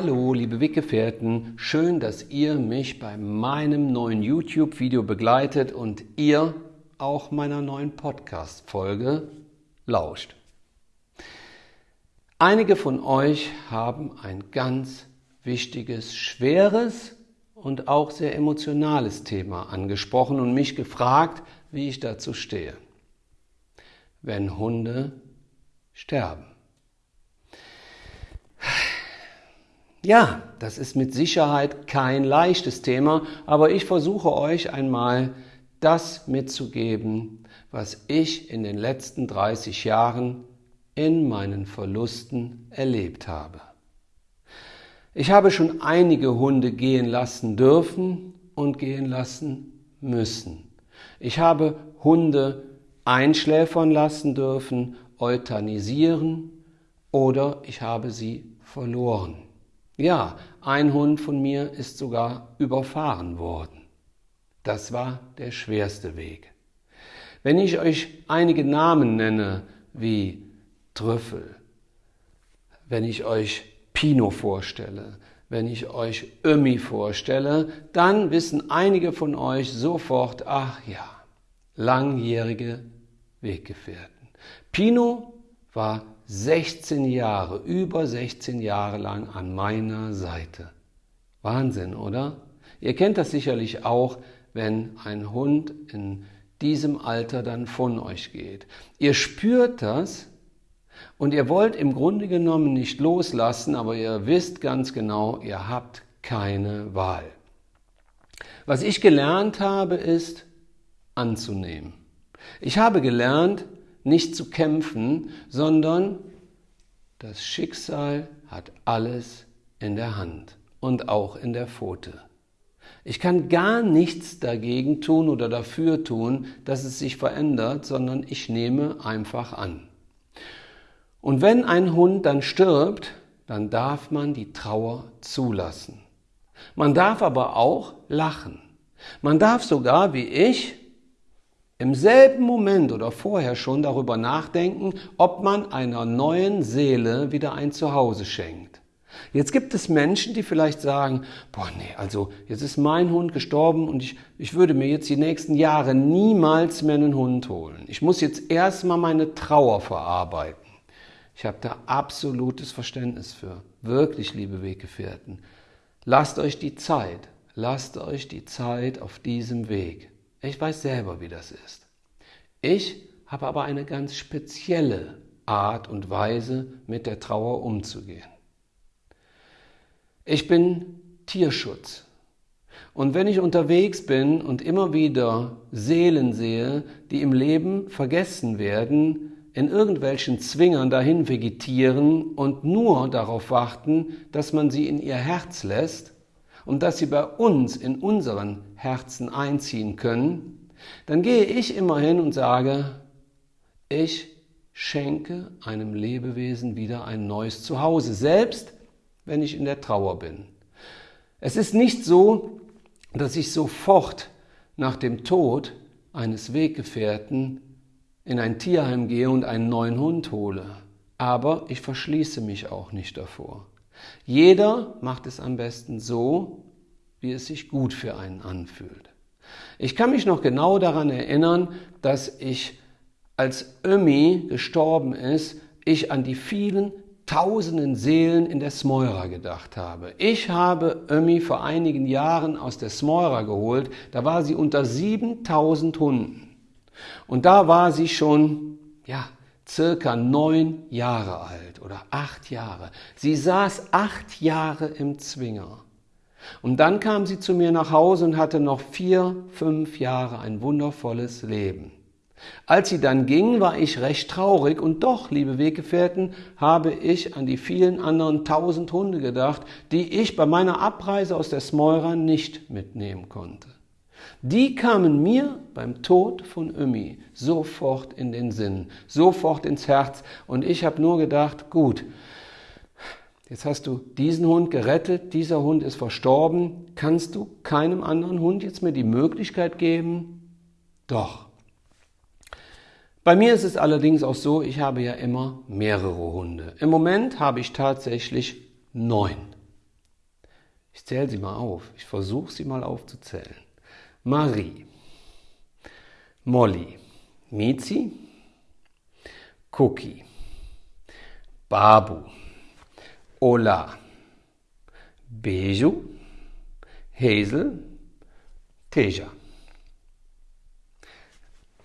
Hallo, liebe Weggefährten, schön, dass ihr mich bei meinem neuen YouTube-Video begleitet und ihr auch meiner neuen Podcast-Folge lauscht. Einige von euch haben ein ganz wichtiges, schweres und auch sehr emotionales Thema angesprochen und mich gefragt, wie ich dazu stehe. Wenn Hunde sterben. Ja, das ist mit Sicherheit kein leichtes Thema, aber ich versuche euch einmal das mitzugeben, was ich in den letzten 30 Jahren in meinen Verlusten erlebt habe. Ich habe schon einige Hunde gehen lassen dürfen und gehen lassen müssen. Ich habe Hunde einschläfern lassen dürfen, euthanisieren oder ich habe sie verloren. Ja, ein Hund von mir ist sogar überfahren worden. Das war der schwerste Weg. Wenn ich euch einige Namen nenne, wie Trüffel, wenn ich euch Pino vorstelle, wenn ich euch Ömi vorstelle, dann wissen einige von euch sofort, ach ja, langjährige Weggefährten. Pino war 16 Jahre, über 16 Jahre lang an meiner Seite. Wahnsinn, oder? Ihr kennt das sicherlich auch, wenn ein Hund in diesem Alter dann von euch geht. Ihr spürt das und ihr wollt im Grunde genommen nicht loslassen, aber ihr wisst ganz genau, ihr habt keine Wahl. Was ich gelernt habe, ist anzunehmen. Ich habe gelernt, nicht zu kämpfen, sondern das Schicksal hat alles in der Hand und auch in der Pfote. Ich kann gar nichts dagegen tun oder dafür tun, dass es sich verändert, sondern ich nehme einfach an. Und wenn ein Hund dann stirbt, dann darf man die Trauer zulassen. Man darf aber auch lachen. Man darf sogar, wie ich, im selben Moment oder vorher schon darüber nachdenken, ob man einer neuen Seele wieder ein Zuhause schenkt. Jetzt gibt es Menschen, die vielleicht sagen, boah, nee, also jetzt ist mein Hund gestorben und ich, ich würde mir jetzt die nächsten Jahre niemals mehr einen Hund holen. Ich muss jetzt erstmal meine Trauer verarbeiten. Ich habe da absolutes Verständnis für. Wirklich, liebe Weggefährten. Lasst euch die Zeit, lasst euch die Zeit auf diesem Weg. Ich weiß selber, wie das ist. Ich habe aber eine ganz spezielle Art und Weise, mit der Trauer umzugehen. Ich bin Tierschutz. Und wenn ich unterwegs bin und immer wieder Seelen sehe, die im Leben vergessen werden, in irgendwelchen Zwingern dahin vegetieren und nur darauf warten, dass man sie in ihr Herz lässt und dass sie bei uns in unseren Herzen einziehen können, dann gehe ich immer hin und sage, ich schenke einem Lebewesen wieder ein neues Zuhause, selbst wenn ich in der Trauer bin. Es ist nicht so, dass ich sofort nach dem Tod eines Weggefährten in ein Tierheim gehe und einen neuen Hund hole. Aber ich verschließe mich auch nicht davor. Jeder macht es am besten so, wie es sich gut für einen anfühlt. Ich kann mich noch genau daran erinnern, dass ich, als Ömi gestorben ist, ich an die vielen tausenden Seelen in der Smeura gedacht habe. Ich habe Ömi vor einigen Jahren aus der Smeura geholt, da war sie unter 7000 Hunden. Und da war sie schon, ja, circa neun Jahre alt oder acht Jahre. Sie saß acht Jahre im Zwinger. Und dann kam sie zu mir nach Hause und hatte noch vier, fünf Jahre ein wundervolles Leben. Als sie dann ging, war ich recht traurig und doch, liebe Weggefährten, habe ich an die vielen anderen tausend Hunde gedacht, die ich bei meiner Abreise aus der Smeura nicht mitnehmen konnte. Die kamen mir beim Tod von Ömi sofort in den Sinn, sofort ins Herz und ich habe nur gedacht, gut, Jetzt hast du diesen Hund gerettet, dieser Hund ist verstorben. Kannst du keinem anderen Hund jetzt mehr die Möglichkeit geben? Doch. Bei mir ist es allerdings auch so, ich habe ja immer mehrere Hunde. Im Moment habe ich tatsächlich neun. Ich zähle sie mal auf. Ich versuche sie mal aufzuzählen. Marie, Molly, Mizi, Cookie, Babu, Ola, Beju, Hazel, Teja.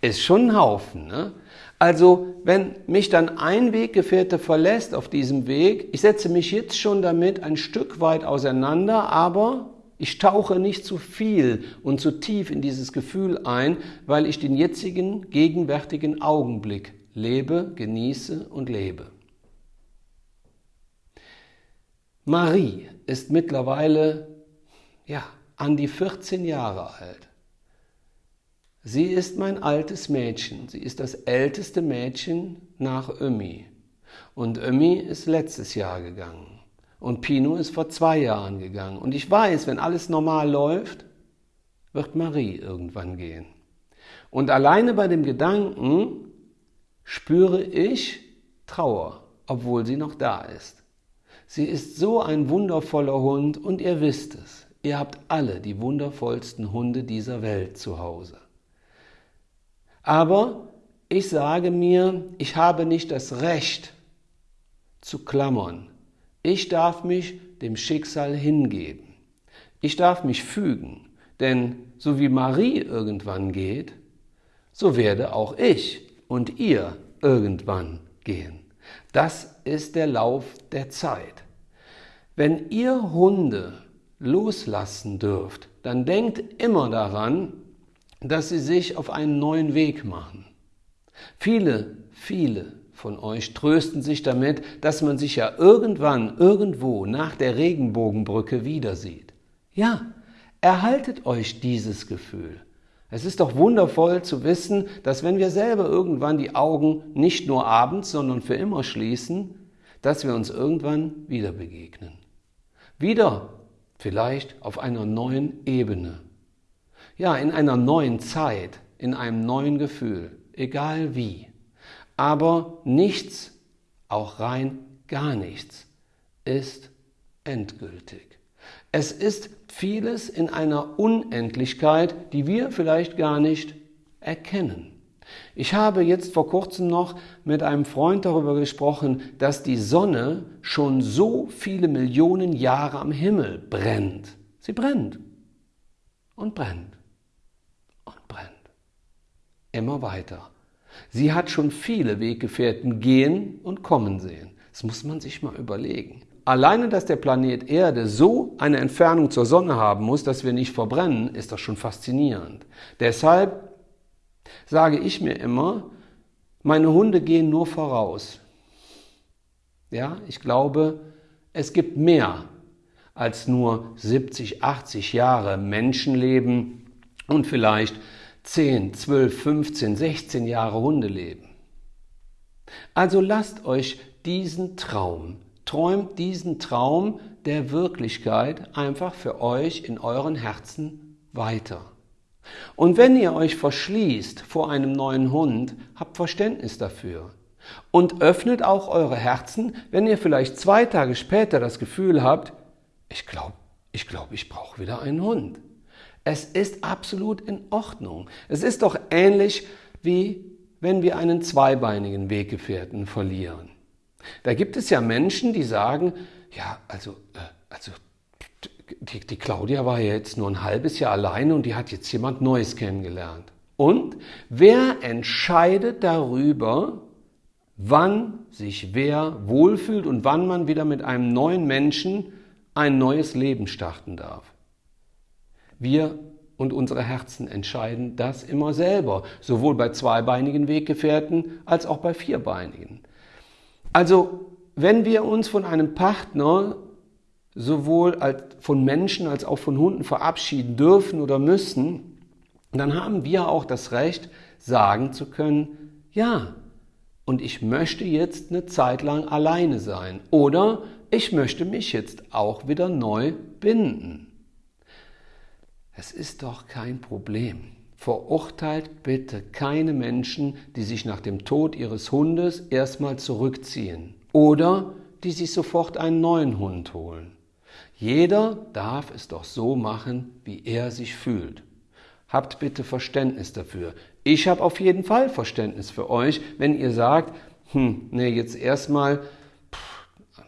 Ist schon ein Haufen, ne? Also, wenn mich dann ein Weggefährte verlässt auf diesem Weg, ich setze mich jetzt schon damit ein Stück weit auseinander, aber ich tauche nicht zu viel und zu tief in dieses Gefühl ein, weil ich den jetzigen, gegenwärtigen Augenblick lebe, genieße und lebe. Marie ist mittlerweile ja, an die 14 Jahre alt. Sie ist mein altes Mädchen. Sie ist das älteste Mädchen nach Ömi. Und Ömi ist letztes Jahr gegangen. Und Pino ist vor zwei Jahren gegangen. Und ich weiß, wenn alles normal läuft, wird Marie irgendwann gehen. Und alleine bei dem Gedanken spüre ich Trauer, obwohl sie noch da ist. Sie ist so ein wundervoller Hund und ihr wisst es. Ihr habt alle die wundervollsten Hunde dieser Welt zu Hause. Aber ich sage mir, ich habe nicht das Recht zu klammern. Ich darf mich dem Schicksal hingeben. Ich darf mich fügen, denn so wie Marie irgendwann geht, so werde auch ich und ihr irgendwann gehen. Das ist der Lauf der Zeit. Wenn ihr Hunde loslassen dürft, dann denkt immer daran, dass sie sich auf einen neuen Weg machen. Viele, viele von euch trösten sich damit, dass man sich ja irgendwann, irgendwo nach der Regenbogenbrücke wieder sieht. Ja, erhaltet euch dieses Gefühl. Es ist doch wundervoll zu wissen, dass wenn wir selber irgendwann die Augen nicht nur abends, sondern für immer schließen, dass wir uns irgendwann wieder begegnen. Wieder vielleicht auf einer neuen Ebene ja, in einer neuen Zeit, in einem neuen Gefühl, egal wie. Aber nichts, auch rein gar nichts, ist endgültig. Es ist vieles in einer Unendlichkeit, die wir vielleicht gar nicht erkennen. Ich habe jetzt vor kurzem noch mit einem Freund darüber gesprochen, dass die Sonne schon so viele Millionen Jahre am Himmel brennt. Sie brennt und brennt immer weiter. Sie hat schon viele Weggefährten gehen und kommen sehen. Das muss man sich mal überlegen. Alleine, dass der Planet Erde so eine Entfernung zur Sonne haben muss, dass wir nicht verbrennen, ist das schon faszinierend. Deshalb sage ich mir immer, meine Hunde gehen nur voraus. Ja, ich glaube, es gibt mehr als nur 70, 80 Jahre Menschenleben und vielleicht 10, 12, 15, 16 Jahre Hunde leben. Also lasst euch diesen Traum, träumt diesen Traum der Wirklichkeit einfach für euch in euren Herzen weiter. Und wenn ihr euch verschließt vor einem neuen Hund, habt Verständnis dafür. Und öffnet auch eure Herzen, wenn ihr vielleicht zwei Tage später das Gefühl habt, ich glaube, ich, glaub, ich brauche wieder einen Hund. Es ist absolut in Ordnung. Es ist doch ähnlich wie wenn wir einen zweibeinigen Weggefährten verlieren. Da gibt es ja Menschen, die sagen, ja, also, äh, also die, die Claudia war ja jetzt nur ein halbes Jahr alleine und die hat jetzt jemand Neues kennengelernt. Und wer entscheidet darüber, wann sich wer wohlfühlt und wann man wieder mit einem neuen Menschen ein neues Leben starten darf? Wir und unsere Herzen entscheiden das immer selber, sowohl bei zweibeinigen Weggefährten als auch bei vierbeinigen. Also, wenn wir uns von einem Partner sowohl von Menschen als auch von Hunden verabschieden dürfen oder müssen, dann haben wir auch das Recht, sagen zu können, ja, und ich möchte jetzt eine Zeit lang alleine sein oder ich möchte mich jetzt auch wieder neu binden. Es ist doch kein Problem. Verurteilt bitte keine Menschen, die sich nach dem Tod ihres Hundes erstmal zurückziehen oder die sich sofort einen neuen Hund holen. Jeder darf es doch so machen, wie er sich fühlt. Habt bitte Verständnis dafür. Ich habe auf jeden Fall Verständnis für euch, wenn ihr sagt, hm, nee, jetzt erstmal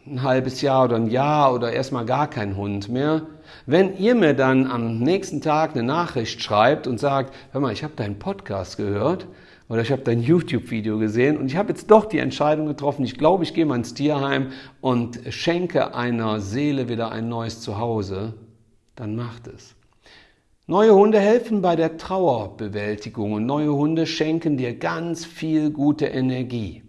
ein halbes Jahr oder ein Jahr oder erstmal gar kein Hund mehr. Wenn ihr mir dann am nächsten Tag eine Nachricht schreibt und sagt, hör mal, ich habe deinen Podcast gehört oder ich habe dein YouTube-Video gesehen und ich habe jetzt doch die Entscheidung getroffen, ich glaube, ich gehe mal ins Tierheim und schenke einer Seele wieder ein neues Zuhause, dann macht es. Neue Hunde helfen bei der Trauerbewältigung und neue Hunde schenken dir ganz viel gute Energie.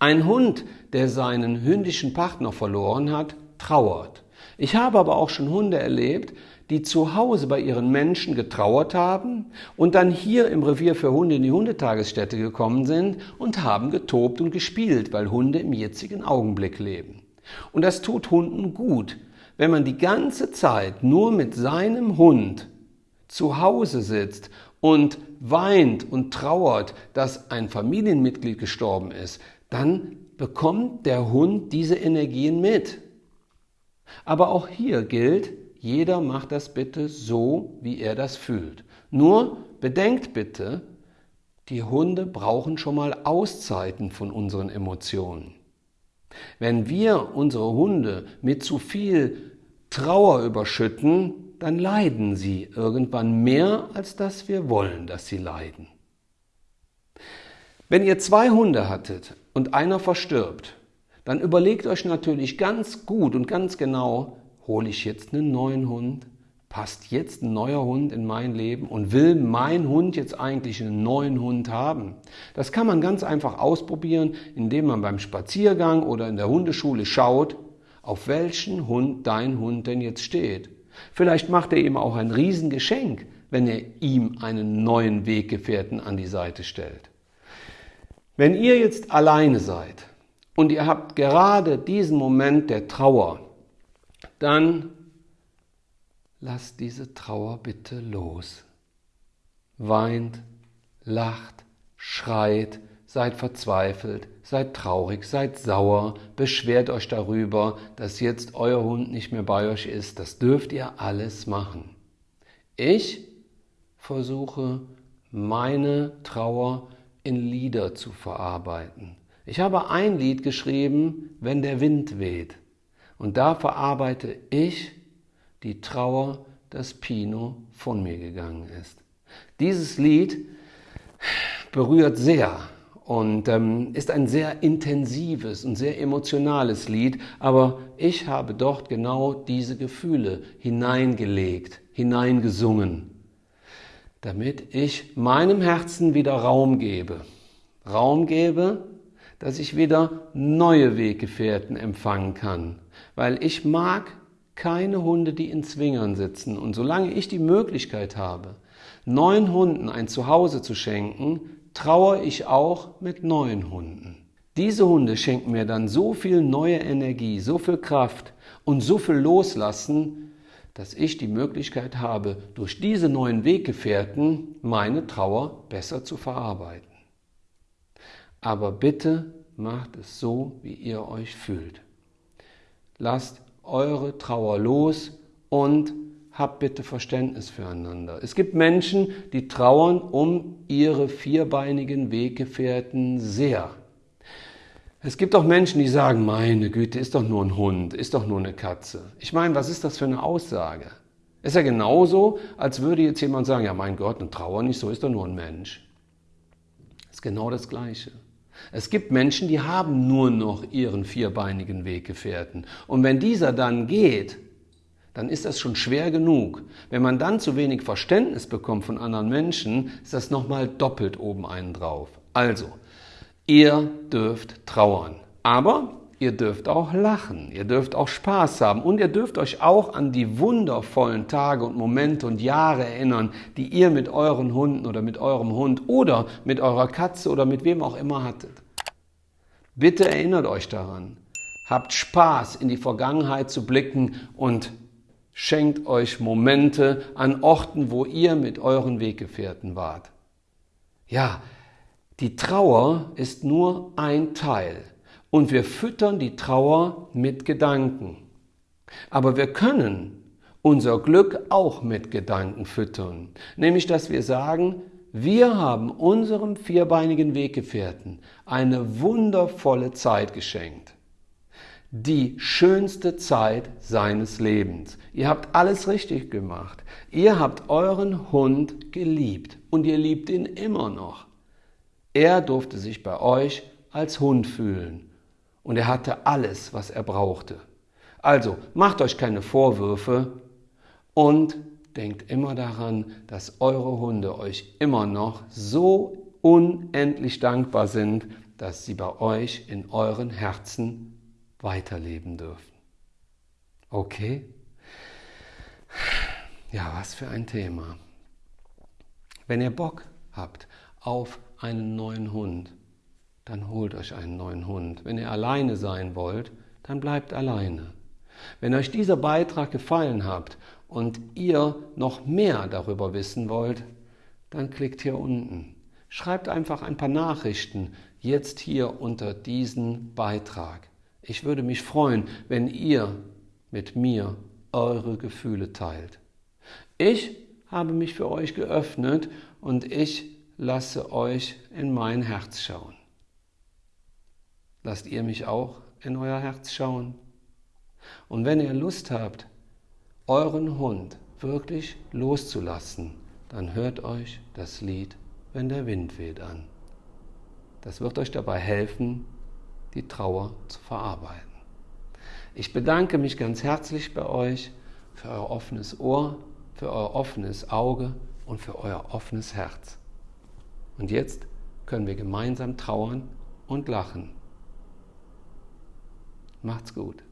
Ein Hund, der seinen hündischen Partner verloren hat, trauert. Ich habe aber auch schon Hunde erlebt, die zu Hause bei ihren Menschen getrauert haben und dann hier im Revier für Hunde in die Hundetagesstätte gekommen sind und haben getobt und gespielt, weil Hunde im jetzigen Augenblick leben. Und das tut Hunden gut, wenn man die ganze Zeit nur mit seinem Hund zu Hause sitzt und weint und trauert, dass ein Familienmitglied gestorben ist, dann bekommt der Hund diese Energien mit. Aber auch hier gilt, jeder macht das bitte so, wie er das fühlt. Nur bedenkt bitte, die Hunde brauchen schon mal Auszeiten von unseren Emotionen. Wenn wir unsere Hunde mit zu viel Trauer überschütten, dann leiden sie irgendwann mehr, als dass wir wollen, dass sie leiden. Wenn ihr zwei Hunde hattet und einer verstirbt, dann überlegt euch natürlich ganz gut und ganz genau, hole ich jetzt einen neuen Hund? Passt jetzt ein neuer Hund in mein Leben und will mein Hund jetzt eigentlich einen neuen Hund haben? Das kann man ganz einfach ausprobieren, indem man beim Spaziergang oder in der Hundeschule schaut, auf welchen Hund dein Hund denn jetzt steht. Vielleicht macht er ihm auch ein Riesengeschenk, wenn er ihm einen neuen Weggefährten an die Seite stellt. Wenn ihr jetzt alleine seid und ihr habt gerade diesen Moment der Trauer, dann lasst diese Trauer bitte los. Weint, lacht, schreit, seid verzweifelt, seid traurig, seid sauer, beschwert euch darüber, dass jetzt euer Hund nicht mehr bei euch ist. Das dürft ihr alles machen. Ich versuche meine Trauer in Lieder zu verarbeiten. Ich habe ein Lied geschrieben, wenn der Wind weht. Und da verarbeite ich die Trauer, dass Pino von mir gegangen ist. Dieses Lied berührt sehr und ähm, ist ein sehr intensives und sehr emotionales Lied, aber ich habe dort genau diese Gefühle hineingelegt, hineingesungen, damit ich meinem Herzen wieder Raum gebe. Raum gebe, dass ich wieder neue Weggefährten empfangen kann, weil ich mag keine Hunde, die in Zwingern sitzen. Und solange ich die Möglichkeit habe, neuen Hunden ein Zuhause zu schenken, trauere ich auch mit neuen Hunden. Diese Hunde schenken mir dann so viel neue Energie, so viel Kraft und so viel Loslassen, dass ich die Möglichkeit habe, durch diese neuen Weggefährten meine Trauer besser zu verarbeiten. Aber bitte macht es so, wie ihr euch fühlt. Lasst eure Trauer los und habt bitte Verständnis füreinander. Es gibt Menschen, die trauern um ihre vierbeinigen Weggefährten sehr. Es gibt auch Menschen, die sagen, meine Güte, ist doch nur ein Hund, ist doch nur eine Katze. Ich meine, was ist das für eine Aussage? Ist ja genauso, als würde jetzt jemand sagen, ja mein Gott, eine Trauer nicht, so ist doch nur ein Mensch. Ist genau das Gleiche. Es gibt Menschen, die haben nur noch ihren vierbeinigen Weggefährten. Und wenn dieser dann geht, dann ist das schon schwer genug. Wenn man dann zu wenig Verständnis bekommt von anderen Menschen, ist das nochmal doppelt oben einen drauf. Also, ihr dürft trauern. Aber ihr dürft auch lachen, ihr dürft auch Spaß haben und ihr dürft euch auch an die wundervollen Tage und Momente und Jahre erinnern, die ihr mit euren Hunden oder mit eurem Hund oder mit eurer Katze oder mit wem auch immer hattet. Bitte erinnert euch daran. Habt Spaß, in die Vergangenheit zu blicken und Schenkt euch Momente an Orten, wo ihr mit euren Weggefährten wart. Ja, die Trauer ist nur ein Teil und wir füttern die Trauer mit Gedanken. Aber wir können unser Glück auch mit Gedanken füttern, nämlich dass wir sagen, wir haben unserem vierbeinigen Weggefährten eine wundervolle Zeit geschenkt. Die schönste Zeit seines Lebens. Ihr habt alles richtig gemacht. Ihr habt euren Hund geliebt und ihr liebt ihn immer noch. Er durfte sich bei euch als Hund fühlen und er hatte alles, was er brauchte. Also macht euch keine Vorwürfe und denkt immer daran, dass eure Hunde euch immer noch so unendlich dankbar sind, dass sie bei euch in euren Herzen weiterleben dürfen. Okay? Ja, was für ein Thema. Wenn ihr Bock habt auf einen neuen Hund, dann holt euch einen neuen Hund. Wenn ihr alleine sein wollt, dann bleibt alleine. Wenn euch dieser Beitrag gefallen hat und ihr noch mehr darüber wissen wollt, dann klickt hier unten. Schreibt einfach ein paar Nachrichten jetzt hier unter diesen Beitrag. Ich würde mich freuen, wenn ihr mit mir eure Gefühle teilt. Ich habe mich für euch geöffnet und ich lasse euch in mein Herz schauen. Lasst ihr mich auch in euer Herz schauen? Und wenn ihr Lust habt, euren Hund wirklich loszulassen, dann hört euch das Lied Wenn der Wind weht an. Das wird euch dabei helfen, die Trauer zu verarbeiten. Ich bedanke mich ganz herzlich bei euch für euer offenes Ohr, für euer offenes Auge und für euer offenes Herz. Und jetzt können wir gemeinsam trauern und lachen. Macht's gut.